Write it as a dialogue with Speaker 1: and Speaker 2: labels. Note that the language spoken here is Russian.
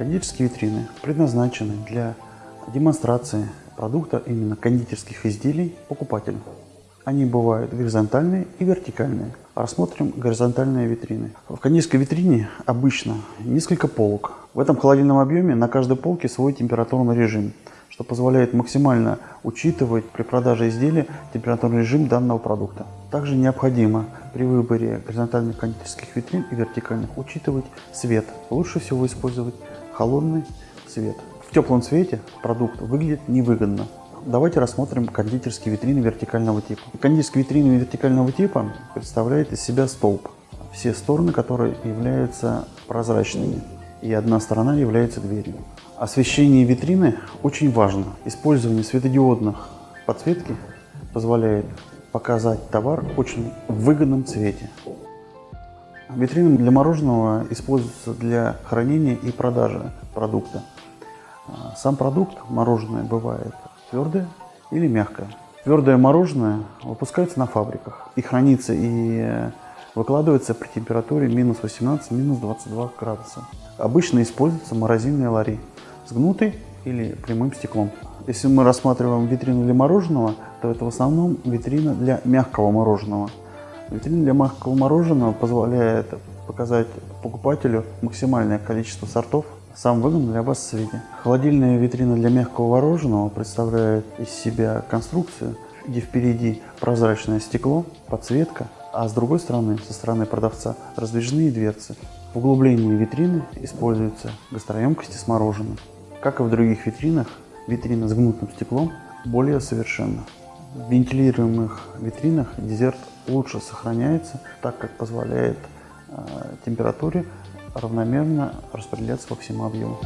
Speaker 1: Кондитерские витрины предназначены для демонстрации продукта именно кондитерских изделий покупателю. Они бывают горизонтальные и вертикальные. Рассмотрим горизонтальные витрины. В кондитерской витрине обычно несколько полок. В этом холодильном объеме на каждой полке свой температурный режим, что позволяет максимально учитывать при продаже изделия температурный режим данного продукта. Также необходимо при выборе горизонтальных кондитерских витрин и вертикальных учитывать свет. Лучше всего использовать холодный свет. В теплом цвете продукт выглядит невыгодно. Давайте рассмотрим кондитерские витрины вертикального типа. Кондитерские витрины вертикального типа представляют из себя столб, все стороны которые являются прозрачными, и одна сторона является дверью. Освещение витрины очень важно. Использование светодиодных подсветки позволяет показать товар в очень выгодном цвете. Витрины для мороженого используются для хранения и продажи продукта. А, сам продукт, мороженое, бывает твердое или мягкое. Твердое мороженое выпускается на фабриках и хранится и выкладывается при температуре минус 18, минус 22 градуса. Обычно используются морозильные лари с гнутой или прямым стеклом. Если мы рассматриваем витрину для мороженого, то это в основном витрина для мягкого мороженого. Витрина для мягкого мороженого позволяет показать покупателю максимальное количество сортов в самом выгодном для вас цвете. Холодильная витрина для мягкого мороженого представляет из себя конструкцию, где впереди прозрачное стекло, подсветка, а с другой стороны, со стороны продавца, раздвижные дверцы. В углублении витрины используются гастроемкости с мороженым. Как и в других витринах, витрина с гнутым стеклом более совершенна. Вентилируемых витринах дезерт лучше сохраняется, так как позволяет э, температуре равномерно распределяться по всему объему.